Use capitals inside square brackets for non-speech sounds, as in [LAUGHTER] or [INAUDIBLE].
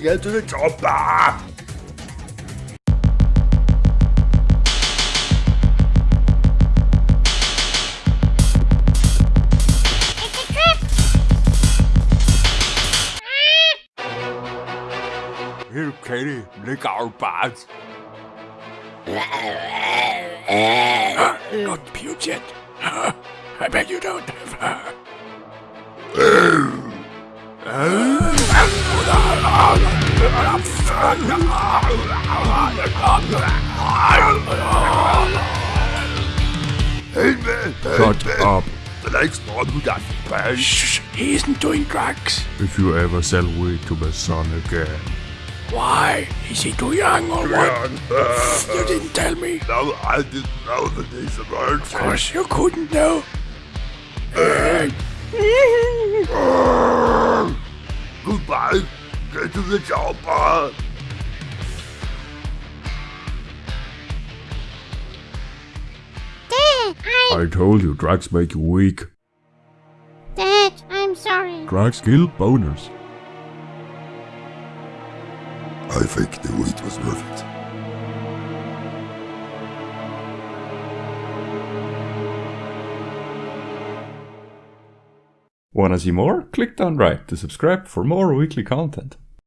Get to the chopper! It's a trap! Here, Katie, lick our butts. Not puke yet. I bet you don't have. Hey, Shut man. up. The next one who got paid. Shh, he isn't doing drugs. If you ever sell weed to my son again. Why? Is he too young or what? You didn't tell me. No, I didn't know that these words. Of course you couldn't know. [LAUGHS] Goodbye. Get to the chopper. I... I told you drugs make you weak. Dad, I'm sorry. Drugs kill boners. I think the wheat was worth it. Wanna see more? Click down right to subscribe for more weekly content.